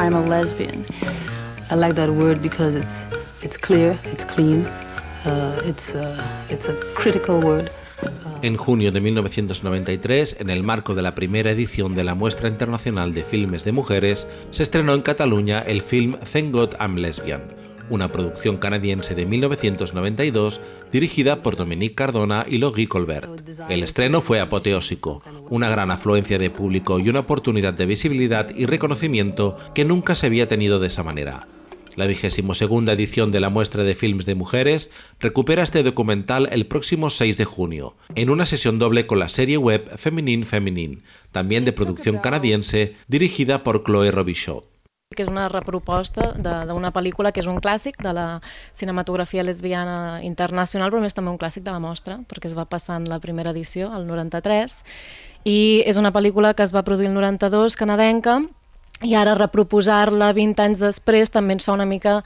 I'm a lesbian. I like that word because it's it's clear, it's clean, it's it's a critical word. En junio de 1993, en el marco de la primera edición de la Muestra Internacional de Filmes de Mujeres, se estrenó en Cataluña el film Thank God I'm Lesbian, una producción canadiense de 1992 dirigida por Dominique Cardona y Logie Colbert. El estreno fue apoteósico, una gran afluencia de público y una oportunidad de visibilidad y reconocimiento que nunca se había tenido de esa manera. La vigésimo segunda edición de la muestra de films de mujeres recupera este documental el próximo 6 de junio, en una sesión doble con la serie web Feminine Feminine, también de producción canadiense, dirigida por Chloe Robichaud. Que és una reproposta d'una pel·lícula que és un clàssic de la cinematografia lesbiana internacional, però més també un clàssic de la mostra, perquè es va passar en la primera edició, el 93, i és una pel·lícula que es va produir el 92, canadenca, i ara reproposar-la 20 anys després també ens fa una mica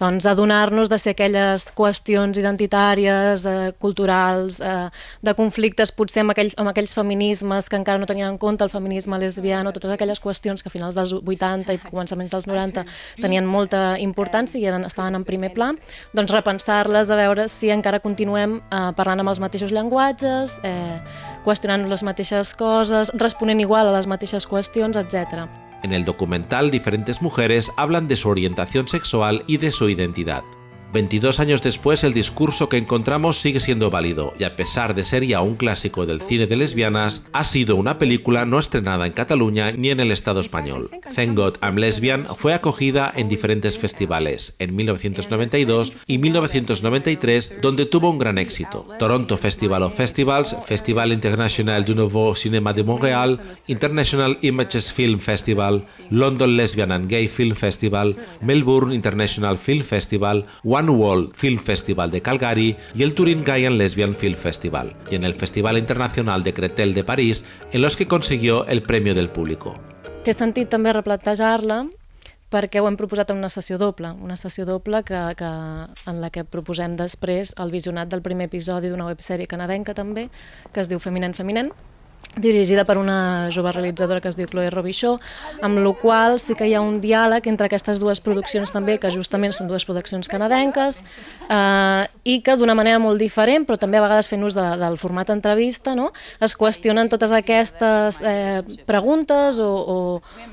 doncs, adonar-nos de ser aquelles qüestions identitàries, eh, culturals, eh, de conflictes potser amb, aquell, amb aquells feminismes que encara no tenien en compte el feminisme lesbiano, totes aquelles qüestions que a finals dels 80 i començaments dels 90 tenien molta importància i eren, estaven en primer pla, doncs repensar-les a veure si encara continuem eh, parlant amb els mateixos llenguatges, eh, qüestionant les mateixes coses, responent igual a les mateixes qüestions, etc. En el documental, diferentes mujeres hablan de su orientación sexual y de su identidad. 22 años después el discurso que encontramos sigue siendo válido y a pesar de ser ya un clásico del cine de lesbianas, ha sido una película no estrenada en Cataluña ni en el Estado español. Thank God I'm Lesbian fue acogida en diferentes festivales, en 1992 y 1993, donde tuvo un gran éxito. Toronto Festival of Festivals, Festival International du Nouveau Cinéma de Montréal, International Images Film Festival, London Lesbian and Gay Film Festival, Melbourne International Film Festival, One World Film Festival de Calgary y el Turin Gay and Lesbian Film Festival, y en el Festival Internacional de Cretel de París, en los que consiguió el premio del público. Té sentit també replantejar-la perquè ho hem proposat en una sessió doble, una sessió doble que, que, en la que proposem després el visionat del primer episodi d'una websèrie canadenca també, que es diu Feminen Feminen, dirigida per una jove realitzadora que es diu Chloe Robichaud, amb la qual sí que hi ha un diàleg entre aquestes dues produccions també, que justament són dues produccions canadenques, eh, i que d'una manera molt diferent, però també a vegades fent ús de, del format entrevista, no? es qüestionen totes aquestes eh, preguntes o, o,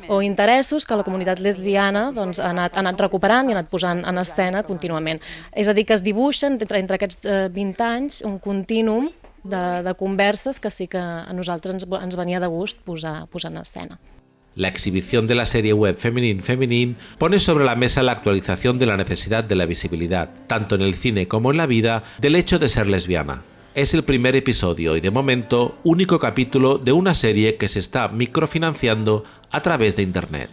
o interessos que la comunitat lesbiana doncs, ha, anat, ha anat recuperant i ha anat posant en escena contínuament. És a dir, que es dibuixen entre, entre aquests eh, 20 anys un contínum de, de que a nosaltres ens, ens de gust posar, posar en escena. La exhibición de la serie web Feminine Feminine pone sobre la mesa la actualización de la necesidad de la visibilidad, tanto en el cine como en la vida, del hecho de ser lesbiana. Es el primer episodio y de momento único capítulo de una serie que se está microfinanciando a través de Internet.